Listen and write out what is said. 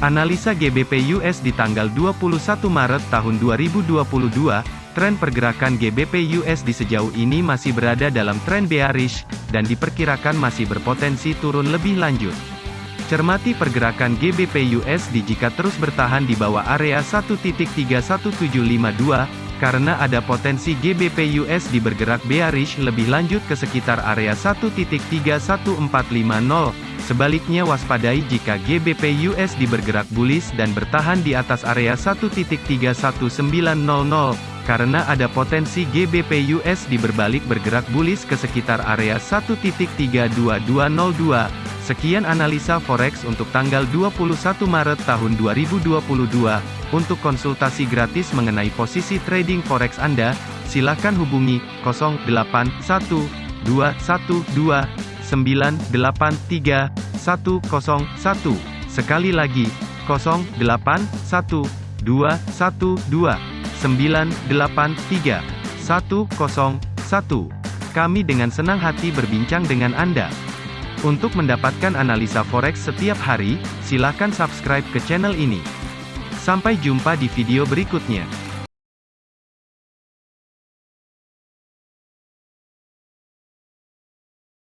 Analisa GBP US di tanggal 21 Maret tahun 2022, tren pergerakan GBP USD sejauh ini masih berada dalam tren bearish, dan diperkirakan masih berpotensi turun lebih lanjut. Cermati pergerakan GBP USD jika terus bertahan di bawah area 1.31752, karena ada potensi GBP USD bergerak bearish lebih lanjut ke sekitar area 1.31450. Sebaliknya waspadai jika GBP USD bergerak bullish dan bertahan di atas area 1.31900, karena ada potensi GBP USD berbalik bergerak bullish ke sekitar area 1.32202. Sekian analisa forex untuk tanggal 21 Maret tahun 2022. Untuk konsultasi gratis mengenai posisi trading forex Anda, silakan hubungi 081212 983 101. Sekali lagi, 081212 983 101. Kami dengan senang hati berbincang dengan Anda. Untuk mendapatkan analisa forex setiap hari, silakan subscribe ke channel ini. Sampai jumpa di video berikutnya.